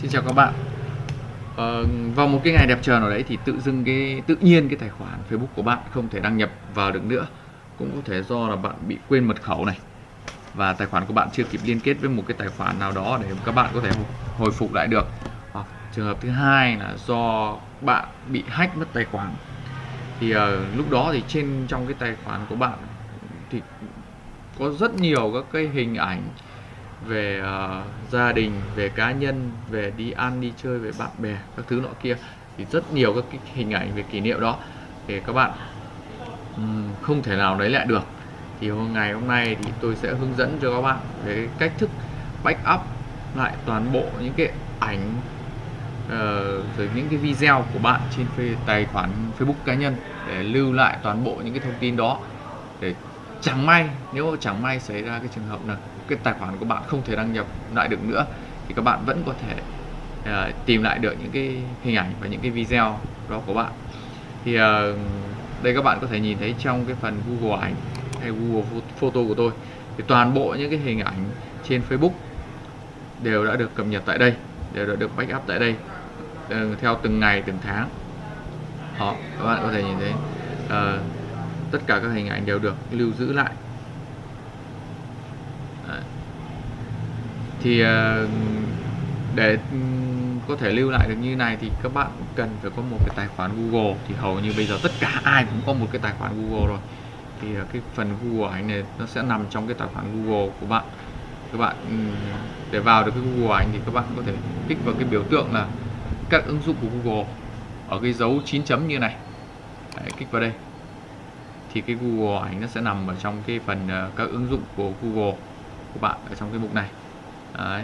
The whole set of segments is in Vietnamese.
Xin chào các bạn. Ờ, Vào một cái ngày đẹp trời nào đấy thì tự dưng cái tự nhiên cái tài khoản Facebook của bạn không thể đăng nhập vào được nữa. Cũng có thể do là bạn bị quên mật khẩu này. Và tài khoản của bạn chưa kịp liên kết với một cái tài khoản nào đó để các bạn có thể hồi phục lại được. Hoặc trường hợp thứ hai là do bạn bị hack mất tài khoản. Thì uh, lúc đó thì trên trong cái tài khoản của bạn thì có rất nhiều các cái hình ảnh về uh, gia đình về cá nhân về đi ăn đi chơi về bạn bè các thứ nọ kia. Thì rất nhiều các cái hình ảnh về kỷ niệm đó. Để các bạn um, không thể nào lấy lại được. Thì hôm ngày hôm nay thì tôi sẽ hướng dẫn cho các bạn về cách thức backup lại toàn bộ những cái ảnh uh, rồi những cái video của bạn trên tài khoản Facebook cá nhân để lưu lại toàn bộ những cái thông tin đó. Để chẳng may nếu chẳng may xảy ra cái trường hợp nào cái tài khoản của bạn không thể đăng nhập lại được nữa thì các bạn vẫn có thể uh, tìm lại được những cái hình ảnh và những cái video đó của bạn. Thì uh, đây các bạn có thể nhìn thấy trong cái phần Google ảnh hay Google Photo của tôi thì toàn bộ những cái hình ảnh trên Facebook đều đã được cập nhật tại đây đều đã được backup tại đây uh, theo từng ngày từng tháng. Đó các bạn có thể nhìn thấy uh, tất cả các hình ảnh đều được lưu giữ lại. Đấy. thì ờ, để có thể lưu lại được như này thì các bạn cần phải có một cái tài khoản Google. Thì hầu như bây giờ tất cả ai cũng có một cái tài khoản Google rồi. Thì ờ, cái phần Google ảnh này nó sẽ nằm trong cái tài khoản Google của bạn. Các bạn ừ, để vào được cái Google ảnh thì các bạn có thể kích vào cái biểu tượng là các ứng dụng của Google ở cái dấu 9 chấm như này. Đấy, kích vào đây. Thì cái Google ảnh nó sẽ nằm ở trong cái phần ờ, các ứng dụng của Google của bạn ở trong cái mục này. Đấy.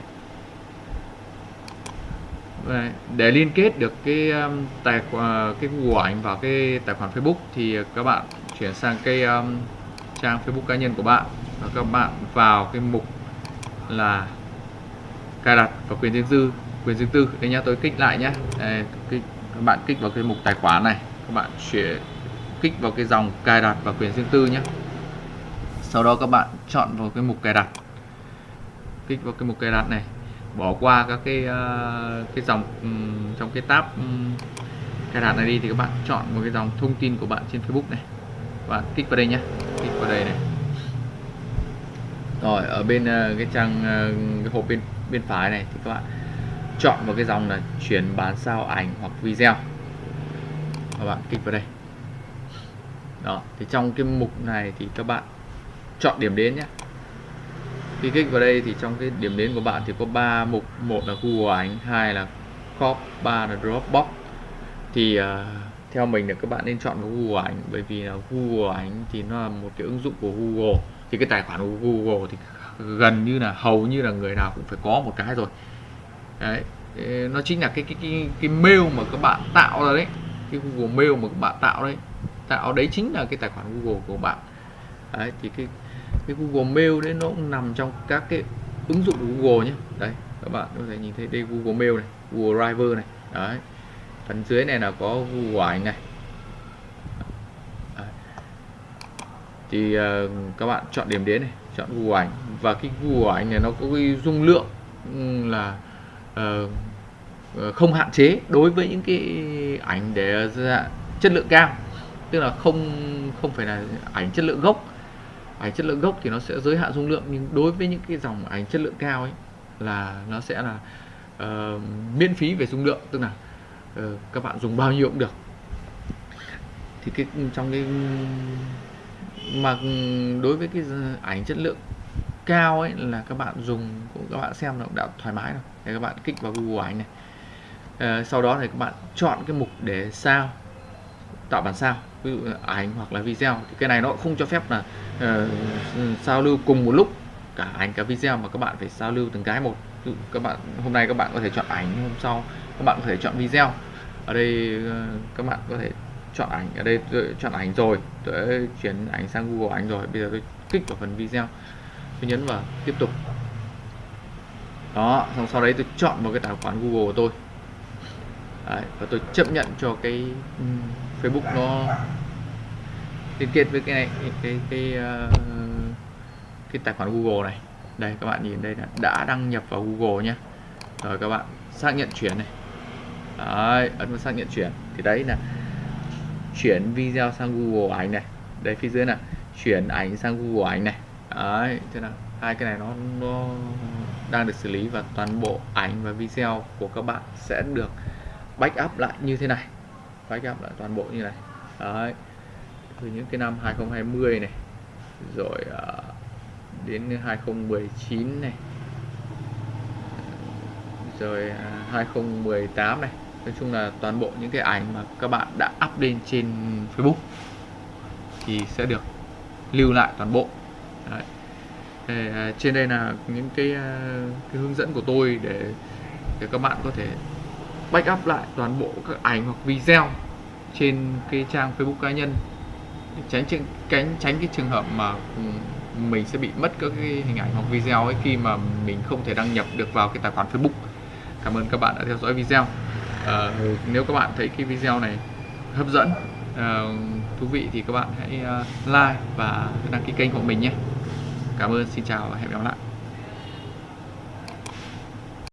để liên kết được cái um, tài khoản cái của ảnh vào cái tài khoản Facebook thì các bạn chuyển sang cái um, trang Facebook cá nhân của bạn và các bạn vào cái mục là cài đặt và quyền riêng tư quyền riêng tư. Đây nhá tôi kích lại nhé đây, kích, các bạn kích vào cái mục tài khoản này các bạn chuyển kích vào cái dòng cài đặt và quyền riêng tư nhé sau đó các bạn chọn vào cái mục cài đặt kích vào cái mục cài đặt này bỏ qua các cái uh, cái dòng um, trong cái tab um, cài đặt này đi thì các bạn chọn một cái dòng thông tin của bạn trên Facebook này. Bạn kích vào đây nhé kích vào đây này. Rồi ở bên uh, cái trang uh, cái hộp bên bên phải này thì các bạn chọn vào cái dòng là chuyển bán sao ảnh hoặc video. Các bạn kích vào đây. Đó thì trong cái mục này thì các bạn chọn điểm đến nhé khi kích vào đây thì trong cái điểm đến của bạn thì có 3 mục. Một là Google ảnh hai là crop ba là Dropbox. Thì uh, theo mình là các bạn nên chọn Google ảnh bởi vì là Google ảnh thì nó là một cái ứng dụng của Google. Thì cái tài khoản của Google thì gần như là hầu như là người nào cũng phải có một cái rồi. Đấy nó chính là cái cái cái, cái mail mà các bạn tạo ra đấy. Cái Google mail mà các bạn tạo đấy. Tạo đấy chính là cái tài khoản Google của bạn. Đấy thì cái cái Google Mail đấy nó cũng nằm trong các cái ứng dụng của Google nhé đấy các bạn có thể nhìn thấy đây Google Mail này Google Drive này. Đấy phần dưới này là có Google ảnh này. Đấy. thì uh, các bạn chọn điểm đến này chọn Google ảnh. Và cái Google ảnh này nó có cái dung lượng ừ, là uh, không hạn chế đối với những cái ảnh để chất lượng cao. Tức là không không phải là ảnh chất lượng gốc ảnh chất lượng gốc thì nó sẽ giới hạn dung lượng nhưng đối với những cái dòng ảnh chất lượng cao ấy là nó sẽ là uh, miễn phí về dung lượng. Tức là uh, các bạn dùng bao nhiêu cũng được. Thì cái trong cái mà đối với cái ảnh chất lượng cao ấy là các bạn dùng cũng các bạn xem nó đã thoải mái rồi. Để các bạn kích vào Google ảnh này. Uh, sau đó thì các bạn chọn cái mục để sao tạo bản sao ví dụ ảnh hoặc là video thì cái này nó không cho phép là ờ, uh, sao lưu cùng một lúc. Cả ảnh cả video mà các bạn phải sao lưu từng cái một. Ví dụ các bạn hôm nay các bạn có thể chọn ảnh hôm sau các bạn có thể chọn video. Ở đây uh, các bạn có thể chọn ảnh ở đây tôi chọn ảnh rồi tôi chuyển ảnh sang Google ảnh rồi bây giờ tôi kích vào phần video. Tôi nhấn vào tiếp tục. Đó xong sau đấy tôi chọn một cái tài khoản Google của tôi. Đấy, và tôi chấp nhận cho cái Facebook nó liên kết với cái này cái cái cái, uh, cái tài khoản Google này. Đây các bạn nhìn đây là đã đăng nhập vào Google nhé rồi các bạn xác nhận chuyển này. Đấy, ấn vào xác nhận chuyển. Thì đấy là chuyển video sang Google ảnh này. Đây phía dưới là chuyển ảnh sang Google ảnh này. Đấy thế là hai cái này nó nó đang được xử lý và toàn bộ ảnh và video của các bạn sẽ được backup lại như thế này backup lại toàn bộ như này. Đấy. Từ những cái năm 2020 này rồi uh, đến 2019 này. Rồi à, uh, 2018 này. Nói chung là toàn bộ những cái ảnh mà các bạn đã up lên trên Facebook thì sẽ được lưu lại toàn bộ. Đấy. Thì, uh, trên đây là những cái, uh, cái hướng dẫn của tôi để để các bạn có thể backup lại toàn bộ các ảnh hoặc video trên cái trang Facebook cá nhân để tránh tránh tránh tránh cái trường hợp mà ừ, mình sẽ bị mất các cái hình ảnh hoặc video ấy khi mà mình không thể đăng nhập được vào cái tài khoản Facebook. Cảm ơn các bạn đã theo dõi video. À, nếu các bạn thấy cái video này hấp dẫn, à, thú vị thì các bạn hãy ờ, like và đăng ký kênh của mình nhé. Cảm ơn, xin chào và hẹn gặp lại.